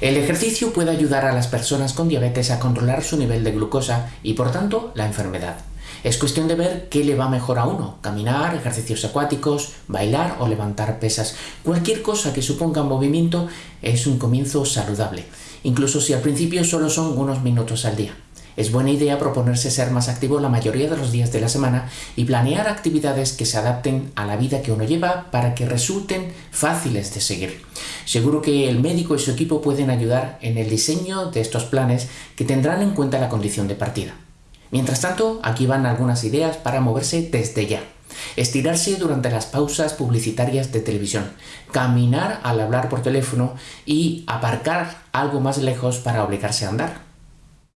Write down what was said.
El ejercicio puede ayudar a las personas con diabetes a controlar su nivel de glucosa y por tanto la enfermedad. Es cuestión de ver qué le va mejor a uno, caminar, ejercicios acuáticos, bailar o levantar pesas. Cualquier cosa que suponga movimiento es un comienzo saludable, incluso si al principio solo son unos minutos al día. Es buena idea proponerse ser más activo la mayoría de los días de la semana y planear actividades que se adapten a la vida que uno lleva para que resulten fáciles de seguir. Seguro que el médico y su equipo pueden ayudar en el diseño de estos planes que tendrán en cuenta la condición de partida. Mientras tanto, aquí van algunas ideas para moverse desde ya. Estirarse durante las pausas publicitarias de televisión, caminar al hablar por teléfono y aparcar algo más lejos para obligarse a andar.